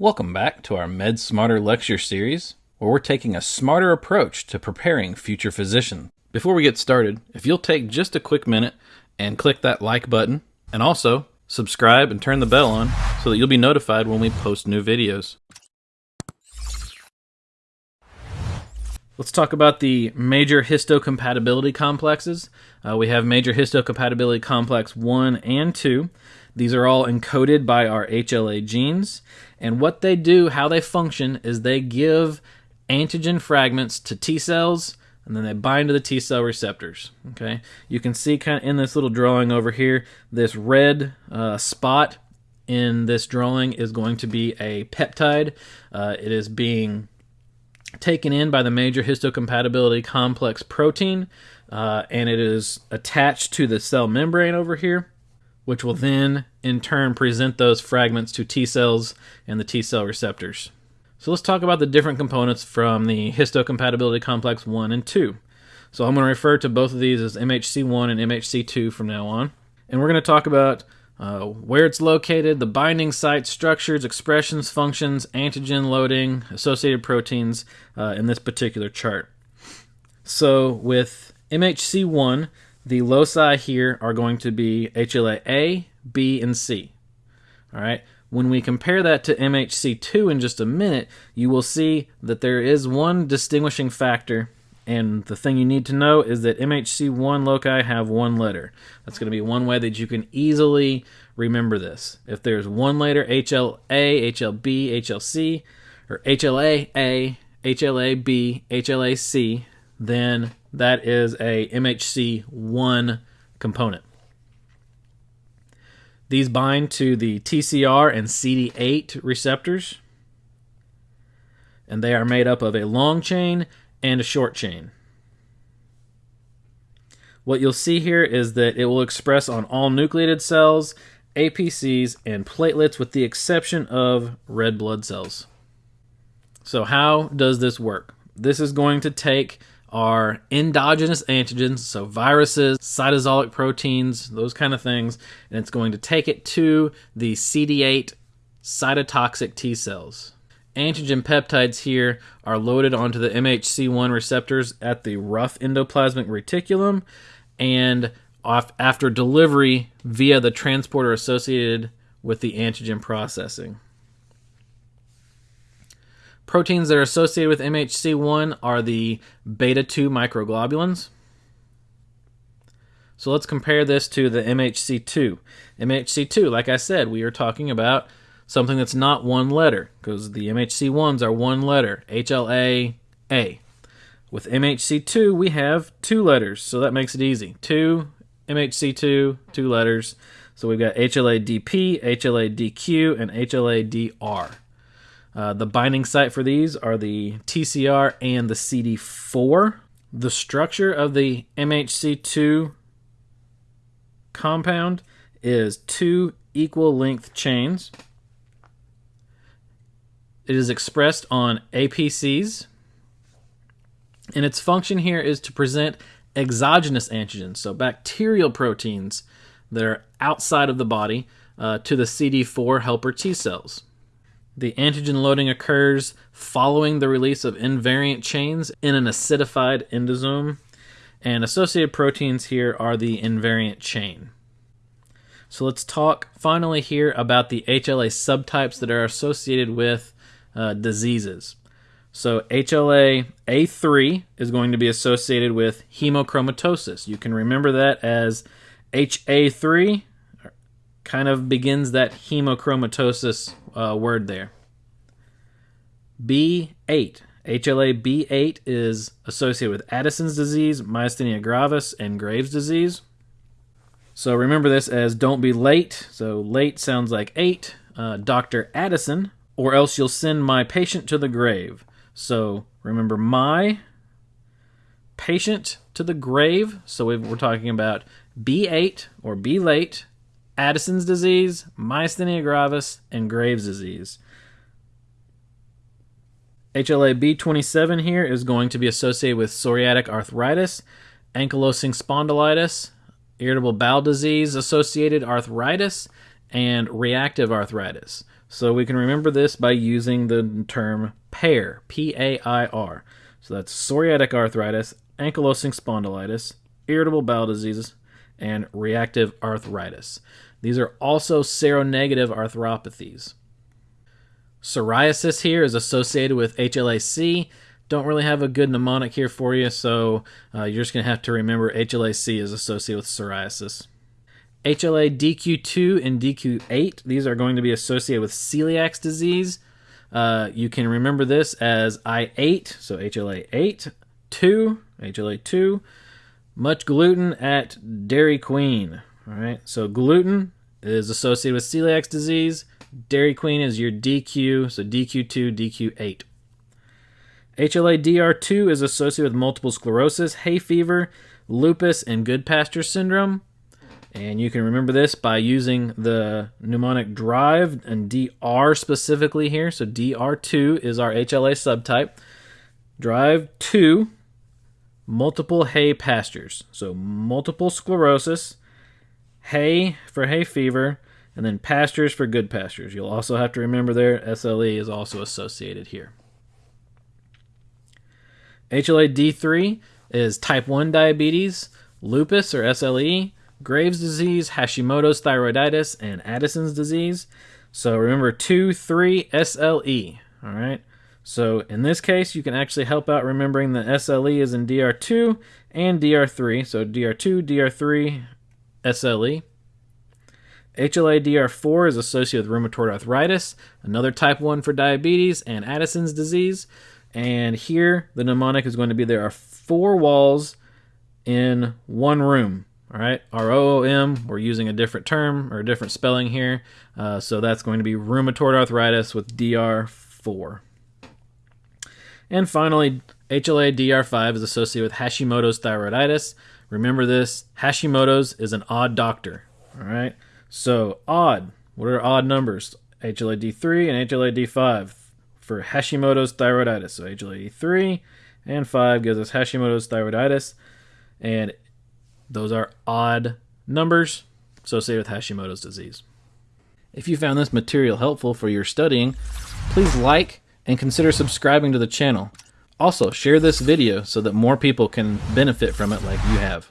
Welcome back to our Med Smarter lecture series, where we're taking a smarter approach to preparing future physicians. Before we get started, if you'll take just a quick minute and click that like button, and also subscribe and turn the bell on so that you'll be notified when we post new videos. Let's talk about the major histocompatibility complexes. Uh, we have major histocompatibility complex 1 and 2. These are all encoded by our HLA genes. And what they do, how they function, is they give antigen fragments to T cells and then they bind to the T cell receptors. Okay, you can see kind of in this little drawing over here, this red uh, spot in this drawing is going to be a peptide. Uh, it is being taken in by the major histocompatibility complex protein, uh, and it is attached to the cell membrane over here which will then in turn present those fragments to T cells and the T cell receptors. So let's talk about the different components from the histocompatibility complex 1 and 2. So I'm going to refer to both of these as MHC1 and MHC2 from now on. And we're going to talk about uh, where it's located, the binding site, structures, expressions, functions, antigen loading, associated proteins uh, in this particular chart. So with MHC1, the loci here are going to be HLA A, B, and C. All right. When we compare that to MHC2 in just a minute, you will see that there is one distinguishing factor, and the thing you need to know is that MHC1 loci have one letter. That's going to be one way that you can easily remember this. If there's one letter, HLA, HLB, HLC, or HLA A, HLA B, HLA C, then that is a MHC1 component. These bind to the TCR and CD8 receptors, and they are made up of a long chain and a short chain. What you'll see here is that it will express on all nucleated cells, APCs, and platelets with the exception of red blood cells. So how does this work? This is going to take our endogenous antigens, so viruses, cytosolic proteins, those kind of things, and it's going to take it to the CD8 cytotoxic T cells. Antigen peptides here are loaded onto the MHC1 receptors at the rough endoplasmic reticulum and off, after delivery via the transporter associated with the antigen processing. Proteins that are associated with MHC1 are the beta 2 microglobulins. So let's compare this to the MHC2. MHC2, like I said, we are talking about something that's not one letter because the MHC1s are one letter, HLA A. With MHC2, we have two letters, so that makes it easy. Two MHC2, two letters. So we've got HLA-DP, HLA-DQ, and HLA-DR. Uh, the binding site for these are the TCR and the CD4. The structure of the MHC2 compound is two equal length chains. It is expressed on APCs, and its function here is to present exogenous antigens, so bacterial proteins that are outside of the body, uh, to the CD4 helper T cells. The antigen loading occurs following the release of invariant chains in an acidified endosome, and associated proteins here are the invariant chain. So let's talk finally here about the HLA subtypes that are associated with uh, diseases. So HLA A3 is going to be associated with hemochromatosis. You can remember that as HA3 kind of begins that hemochromatosis uh, word there. B8. HLA B8 is associated with Addison's disease, myasthenia gravis, and Graves' disease. So remember this as don't be late. So late sounds like 8. Uh, Dr. Addison, or else you'll send my patient to the grave. So remember my patient to the grave. So we're talking about B8 or B late Addison's disease, myasthenia gravis, and Graves' disease. HLA B27 here is going to be associated with psoriatic arthritis, ankylosing spondylitis, irritable bowel disease associated arthritis, and reactive arthritis. So we can remember this by using the term PAIR, P A I R. So that's psoriatic arthritis, ankylosing spondylitis, irritable bowel diseases, and reactive arthritis. These are also seronegative arthropathies. Psoriasis here is associated with HLA-C. Don't really have a good mnemonic here for you, so uh, you're just going to have to remember HLA-C is associated with psoriasis. HLA DQ2 and DQ8, these are going to be associated with celiac disease. Uh, you can remember this as I8, so HLA8, 2, HLA2, much gluten at Dairy Queen. All right, so gluten is associated with celiac disease. Dairy Queen is your DQ, so DQ2, DQ8. HLA-DR2 is associated with multiple sclerosis, hay fever, lupus, and Goodpasture syndrome. And you can remember this by using the mnemonic drive and DR specifically here. So DR2 is our HLA subtype. Drive 2, multiple hay pastures. So multiple sclerosis, hay for hay fever, and then pastures for good pastures. You'll also have to remember there SLE is also associated here. HLA-D3 is type 1 diabetes, lupus or SLE, Graves' disease, Hashimoto's thyroiditis, and Addison's disease. So remember 2, 3, SLE. All right. So in this case, you can actually help out remembering that SLE is in DR2 and DR3. So DR2, DR3, SLE. HLA-DR4 is associated with rheumatoid arthritis, another type 1 for diabetes, and Addison's disease. And here, the mnemonic is going to be there are four walls in one room. All right, ROOM, we're using a different term or a different spelling here. Uh, so that's going to be rheumatoid arthritis with DR4. And finally, HLA DR5 is associated with Hashimoto's thyroiditis. Remember this Hashimoto's is an odd doctor. All right. So odd. What are odd numbers? HLA-D3 and HLA-D5 for Hashimoto's thyroiditis. So HLA-D3 and 5 gives us Hashimoto's thyroiditis. And those are odd numbers associated with Hashimoto's disease. If you found this material helpful for your studying, please like and consider subscribing to the channel. Also, share this video so that more people can benefit from it like you have.